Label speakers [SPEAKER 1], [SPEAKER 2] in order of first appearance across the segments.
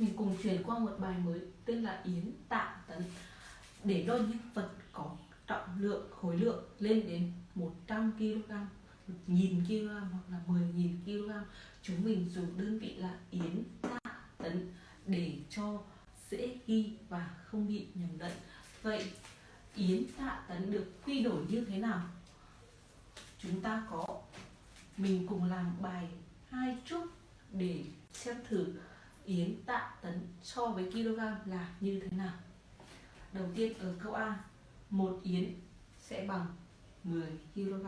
[SPEAKER 1] mình cùng chuyển qua một bài mới tên là Yến Tạ Tấn. Để đo những vật có trọng lượng, khối lượng lên đến 100 kg 1000 kg hoặc là 10.000 kg chúng mình dùng đơn vị là Yến Tạ Tấn để cho dễ ghi và không bị nhầm lẫn. Vậy, Yến Tạ Tấn được quy đổi như thế nào? Chúng ta có, mình cùng làm bài hai chút để xem thử yến tạ tấn so với kg là như thế nào? Đầu tiên ở câu A một yến sẽ bằng 10 kg.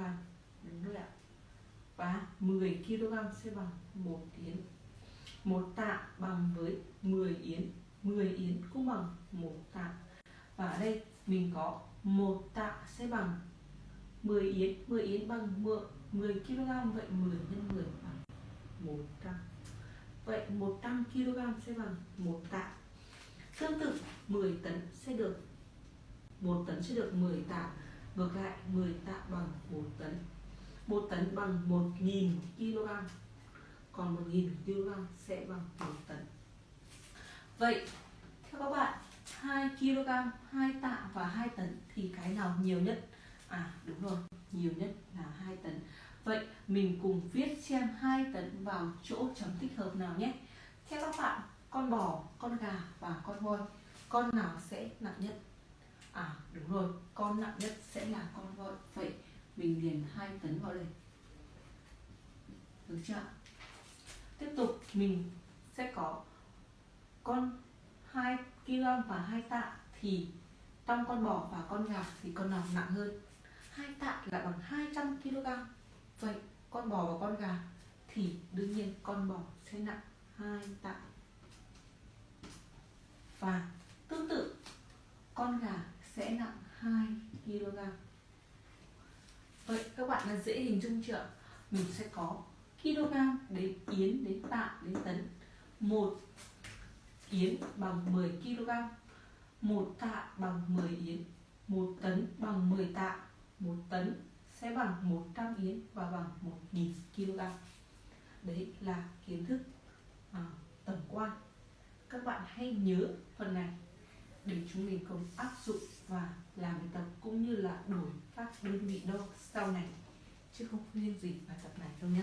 [SPEAKER 1] Đúng rồi ạ. Và 10 kg sẽ bằng một yến. Một tạ bằng với 10 yến. 10 yến cũng bằng một tạ. Và ở đây mình có một tạ sẽ bằng 10 yến. 10 yến bằng 10, kg vậy 10 nhân 10 bằng 100 vậy 100 kg sẽ bằng 1 tạ. Tương tự 10 tấn sẽ được 1 tấn sẽ được 10 tạ. Ngược lại 10 tạ bằng 1 tấn. 1 tấn bằng 1000 kg. Còn 1000 kg sẽ bằng 1 tấn. Vậy, theo các bạn 2 kg 2 tạ và 2 tấn thì cái nào nhiều nhất? À đúng rồi, nhiều nhất là 2 tấn vậy mình cùng viết xem hai tấn vào chỗ chấm tích hợp nào nhé. Theo các bạn, con bò, con gà và con voi, con nào sẽ nặng nhất? À đúng rồi, con nặng nhất sẽ là con voi. Vậy mình điền hai tấn vào đây. Được chưa tiếp tục, mình sẽ có con 2 kg và hai tạ thì trong con bò và con gà thì con nào nặng hơn? Hai tạ là bằng 200 kg vậy con bò và con gà thì đương nhiên con bò sẽ nặng hai tạ. Và tương tự, con gà sẽ nặng 2 kg. Vậy các bạn là dễ hình dung chưa? Mình sẽ có kg đến yến đến tạ đến tấn. Một yến bằng 10 kg, một tạ bằng 10 yến, một tấn bằng 10 tạ, một tấn sẽ bằng 100 yến và bằng 1.000 kg. Đấy là kiến thức à, tổng quan. Các bạn hãy nhớ phần này để chúng mình cùng áp dụng và làm bài tập cũng như là đổi các đơn vị đo sau này chứ không riêng gì bài tập này đâu nhé